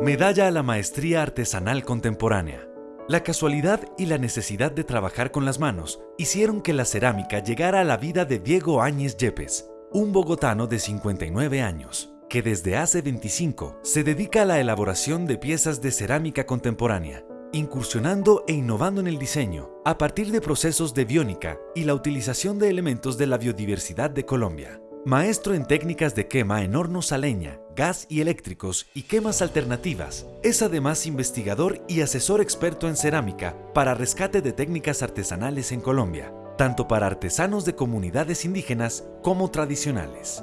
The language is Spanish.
Medalla a la Maestría Artesanal Contemporánea. La casualidad y la necesidad de trabajar con las manos hicieron que la cerámica llegara a la vida de Diego Áñez Yepes, un bogotano de 59 años, que desde hace 25 se dedica a la elaboración de piezas de cerámica contemporánea, incursionando e innovando en el diseño a partir de procesos de biónica y la utilización de elementos de la biodiversidad de Colombia. Maestro en técnicas de quema en hornos a leña, gas y eléctricos y quemas alternativas, es además investigador y asesor experto en cerámica para rescate de técnicas artesanales en Colombia, tanto para artesanos de comunidades indígenas como tradicionales.